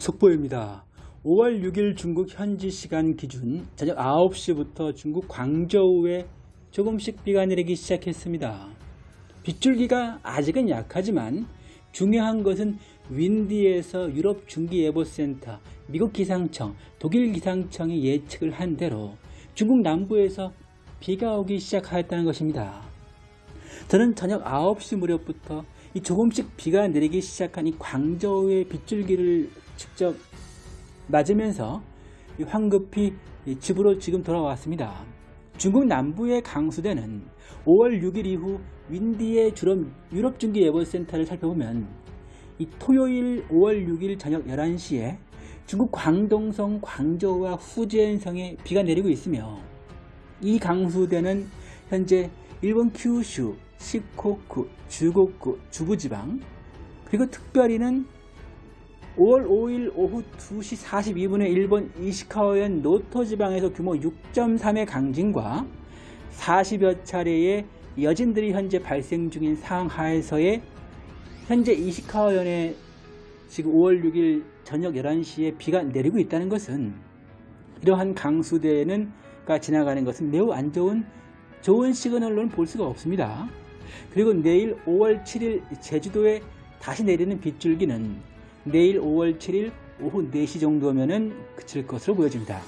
속보입니다. 5월 6일 중국 현지 시간 기준 저녁 9시부터 중국 광저우에 조금씩 비가 내리기 시작했습니다. 빗줄기가 아직은 약하지만 중요한 것은 윈디에서 유럽 중기예보센터, 미국 기상청, 독일 기상청이 예측을 한 대로 중국 남부에서 비가 오기 시작하였다는 것입니다. 저는 저녁 9시 무렵부터 이 조금씩 비가 내리기 시작한 이 광저우의 빗줄기를 직접 맞으면서 이 황급히 이 집으로 지금 돌아왔습니다. 중국 남부의 강수대는 5월 6일 이후 윈디의 주로 유럽 중기 예보센터를 살펴보면 이 토요일 5월 6일 저녁 11시에 중국 광동성, 광저우와 후젠성에 비가 내리고 있으며 이 강수대는 현재 일본 큐슈, 시코쿠, 주고쿠, 주부지방 그리고 특별히는 5월 5일 오후 2시 42분에 일본 이시카와현 노토 지방에서 규모 6.3의 강진과 40여 차례의 여진들이 현재 발생 중인 상하에서의 현재 이시카와현에 지금 5월 6일 저녁 11시에 비가 내리고 있다는 것은 이러한 강수대는 가 지나가는 것은 매우 안 좋은 좋은 시그널로는 볼 수가 없습니다. 그리고 내일 5월 7일 제주도에 다시 내리는 빗줄기는 내일 5월 7일 오후 4시 정도면은 그칠 것으로 보여집니다.